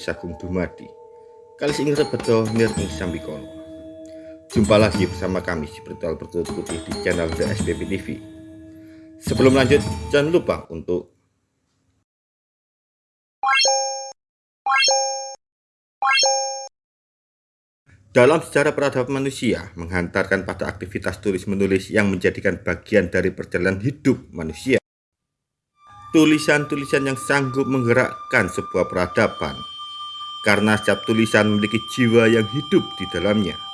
Sagung Dumadi. Kali ini betul nirning sambikono Jumpa lagi bersama kami di Bertual Bertulut Putih di channel The SPP TV Sebelum lanjut jangan lupa untuk Dalam sejarah peradaban manusia menghantarkan pada aktivitas tulis menulis yang menjadikan bagian dari perjalanan hidup manusia. Tulisan-tulisan yang sanggup menggerakkan sebuah peradaban karena setiap tulisan memiliki jiwa yang hidup di dalamnya.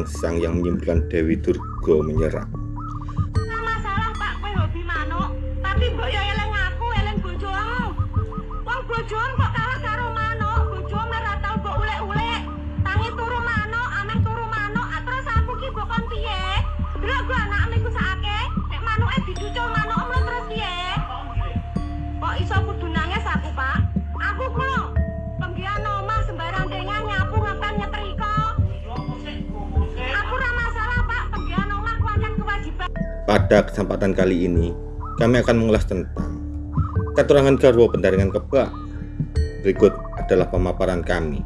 Durga Sang yang menyimpulkan Dewi Durga menyerah. Pada kesempatan kali ini, kami akan mengulas tentang katurangan Garwo pendaringan kebak. Berikut adalah pemaparan kami.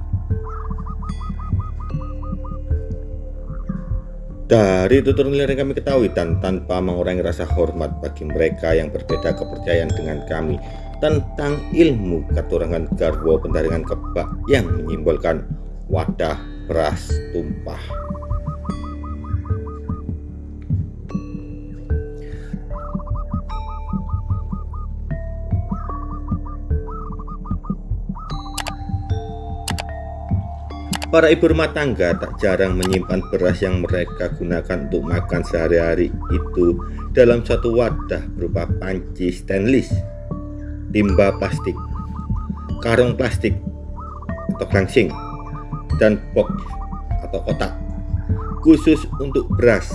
Dari tutur nilai yang kami ketahui dan tanpa mengurangi rasa hormat bagi mereka yang berbeda kepercayaan dengan kami tentang ilmu katurangan garwo pendaringan kebak yang menyimbolkan wadah beras tumpah. Para ibu rumah tangga tak jarang menyimpan beras yang mereka gunakan untuk makan sehari-hari itu dalam satu wadah berupa panci stainless, timba plastik, karung plastik atau gangsing, dan box atau kotak khusus untuk beras.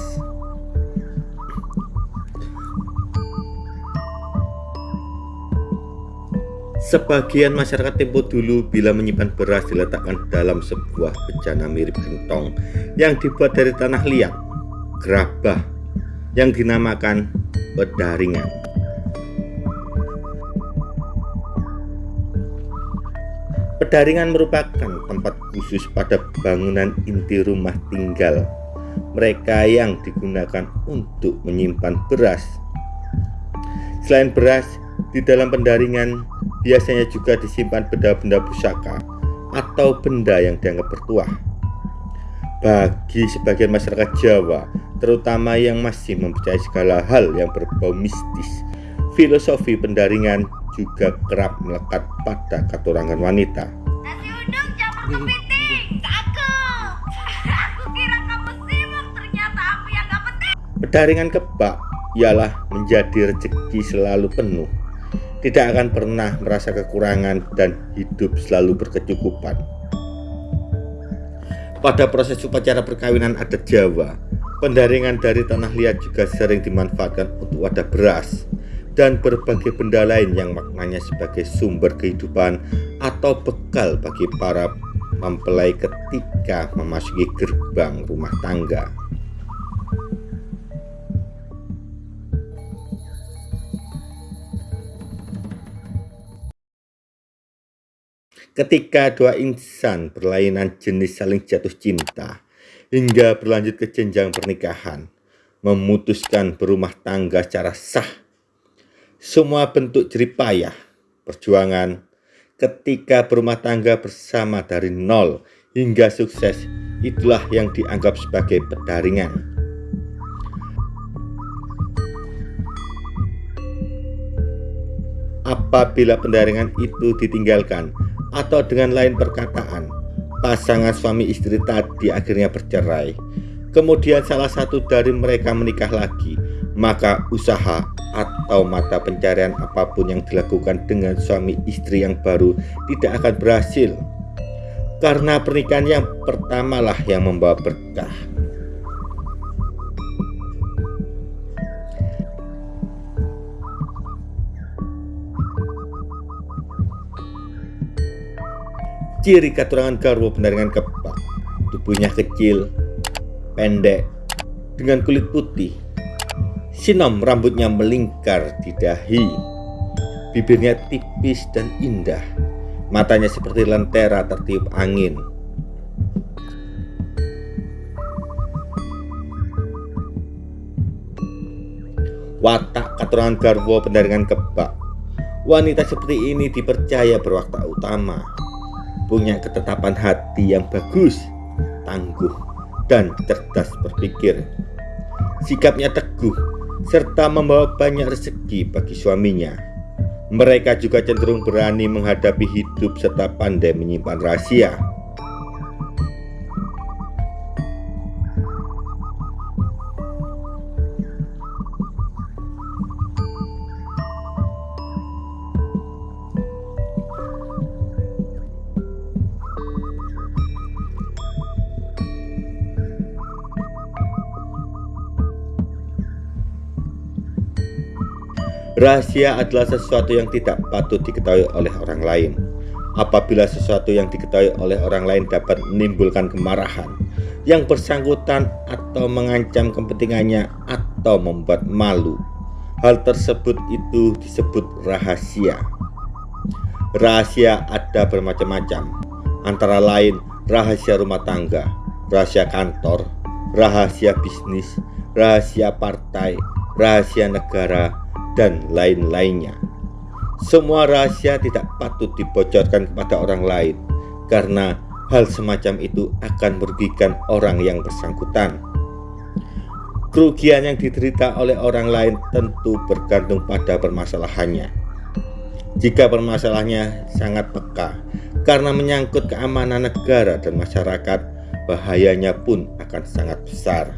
Sebagian masyarakat tempo dulu bila menyimpan beras diletakkan dalam sebuah bejana mirip gentong yang dibuat dari tanah liat, gerabah, yang dinamakan pedaringan. Pedaringan merupakan tempat khusus pada bangunan inti rumah tinggal mereka yang digunakan untuk menyimpan beras. Selain beras, di dalam pendaringan biasanya juga disimpan benda-benda pusaka atau benda yang dianggap bertuah. Bagi sebagian masyarakat Jawa, terutama yang masih mempercayai segala hal yang berbau mistis, filosofi pendaringan juga kerap melekat pada katurangan wanita. Nasi uduk campur kepiting, cakep. Aku kira kamu sibuk, ternyata aku yang gak penting. Pedaringan kebak ialah menjadi rezeki selalu penuh tidak akan pernah merasa kekurangan dan hidup selalu berkecukupan. Pada proses upacara perkawinan adat Jawa, pendaringan dari tanah liat juga sering dimanfaatkan untuk wadah beras dan berbagai benda lain yang maknanya sebagai sumber kehidupan atau bekal bagi para mempelai ketika memasuki gerbang rumah tangga. Ketika dua insan berlainan jenis saling jatuh cinta hingga berlanjut ke jenjang pernikahan, memutuskan berumah tangga secara sah. Semua bentuk jeripayah, perjuangan, ketika berumah tangga bersama dari nol hingga sukses itulah yang dianggap sebagai pedaringan. Apabila pendaringan itu ditinggalkan atau dengan lain perkataan, pasangan suami istri tadi akhirnya bercerai. Kemudian salah satu dari mereka menikah lagi, maka usaha atau mata pencarian apa pun yang dilakukan dengan suami istri yang baru tidak akan berhasil karena pernikahan yang pertamalah yang membawa berkah ciri keturangan garwo pendaringan kebak tubuhnya kecil pendek dengan kulit putih. Sinom rambutnya melingkar di dahi. Bibirnya tipis dan indah. Matanya seperti lentera tertiup angin. Watak keturunan garwo pendaringan kebak. Wanita seperti ini dipercaya berwatak utama Punya ketetapan hati yang bagus Tangguh dan cerdas berpikir Sikapnya teguh serta membawa banyak rezeki bagi suaminya. Mereka juga cenderung berani menghadapi hidup serta pandai menyimpan rahasia. Rahasia adalah sesuatu yang tidak patut diketahui oleh orang lain. Apabila sesuatu yang diketahui oleh orang lain dapat menimbulkan kemarahan yang bersangkutan atau mengancam kepentingannya atau membuat malu, hal tersebut itu disebut rahasia. Rahasia ada bermacam-macam, antara lain rahasia rumah tangga, rahasia kantor, rahasia bisnis, rahasia partai, rahasia negara, dan lain-lainnya. Semua rahasia tidak patut dibocorkan kepada orang lain karena hal semacam itu akan merugikan orang yang bersangkutan. Kerugian yang diderita oleh orang lain tentu bergantung pada permasalahannya. Jika permasalahannya sangat peka karena menyangkut keamanan negara dan masyarakat, bahayanya pun akan sangat besar.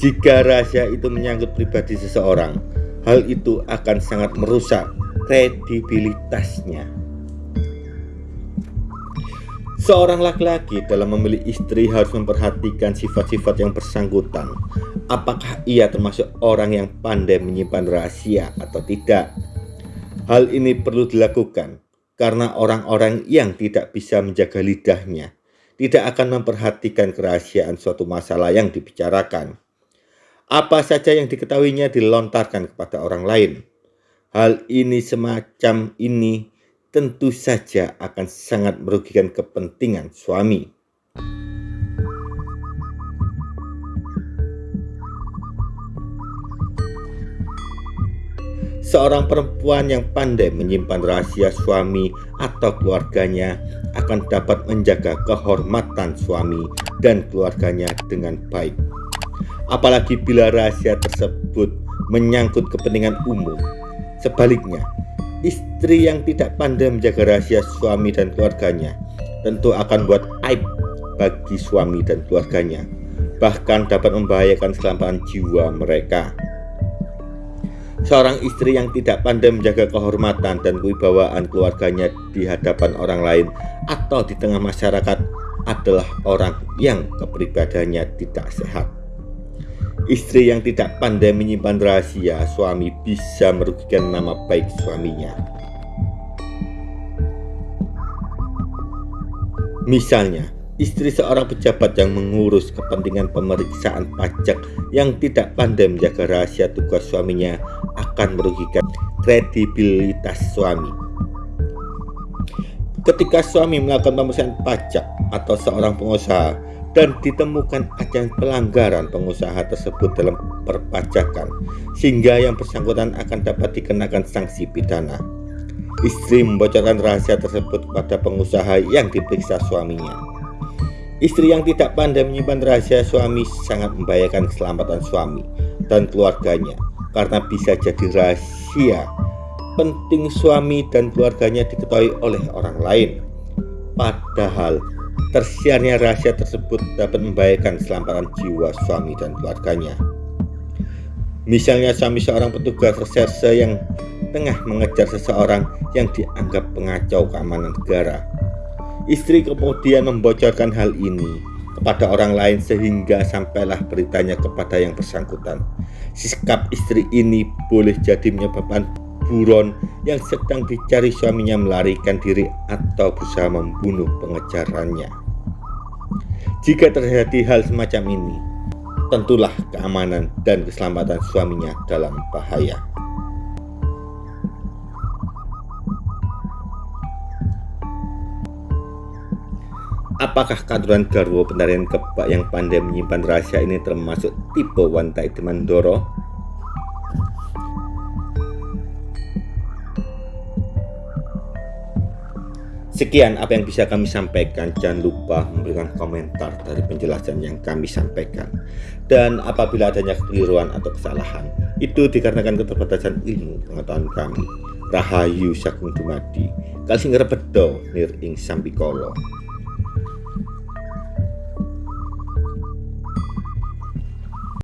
Jika rahasia itu menyangkut pribadi seseorang, hal itu akan sangat merusak kredibilitasnya. Seorang laki-laki dalam memilih istri harus memperhatikan sifat-sifat yang bersangkutan. Apakah ia termasuk orang yang pandai menyimpan rahasia atau tidak? Hal ini perlu dilakukan karena orang-orang yang tidak bisa menjaga lidahnya tidak akan memperhatikan kerahasiaan suatu masalah yang dibicarakan. Apa saja yang diketahuinya dilontarkan kepada orang lain. Hal ini semacam ini tentu saja akan sangat merugikan kepentingan suami. Seorang perempuan yang pandai menyimpan rahasia suami atau keluarganya akan dapat menjaga kehormatan suami dan keluarganya dengan baik apalagi bila rahasia tersebut menyangkut kepentingan umum. Sebaliknya, istri yang tidak pandai menjaga rahasia suami dan keluarganya tentu akan buat aib bagi suami dan keluarganya, bahkan dapat membahayakan keselamatan jiwa mereka. Seorang istri yang tidak pandai menjaga kehormatan dan kewibawaan keluarganya di hadapan orang lain atau di tengah masyarakat adalah orang yang kepribadiannya tidak sehat. Istri yang tidak pandai menyimpan rahasia suami bisa merugikan nama baik suaminya. Misalnya, istri seorang pejabat yang mengurus kepentingan pemeriksaan pajak yang tidak pandai menjaga rahasia tugas suaminya akan merugikan kredibilitas suami. Ketika suami melakukan pemeriksaan pajak atau seorang pengusaha dan ditemukan ada pelanggaran pengusaha tersebut dalam perpajakan sehingga yang bersangkutan akan dapat dikenakan sanksi pidana. Istri membocorkan rahasia tersebut kepada pengusaha yang diperiksa suaminya. Istri yang tidak pandai menyimpan rahasia suami sangat membahayakan keselamatan suami dan keluarganya karena bisa jadi rahasia penting suami dan keluarganya diketahui oleh orang lain. Padahal tersiarnya rahasia tersebut dapat membahayakan keselamatan jiwa suami dan keluarganya. Misalnya suami seorang petugas reserse yang tengah mengejar seseorang yang dianggap pengacau keamanan negara Istri kemudian membocorkan hal ini kepada orang lain sehingga sampailah beritanya kepada yang bersangkutan. Sikap istri ini boleh jadi menyebabkan buron yang sedang dicari suaminya melarikan diri atau berusaha membunuh pengejarannya. Jika terjadi hal semacam ini, tentulah keamanan dan keselamatan suaminya dalam bahaya. Apakah katuran garwo penarian kebak yang pandai menyimpan rahasia ini termasuk tipe wanita itu Sekian apa yang bisa kami sampaikan. Jangan lupa memberikan komentar dari penjelasan yang kami sampaikan. Dan apabila adanya kekeliruan atau kesalahan, itu dikarenakan keterbatasan ilmu pengetahuan kami. Rahayu Sagung Dumadi, Kalsing Rebedo, Nir Ing Sambikolo.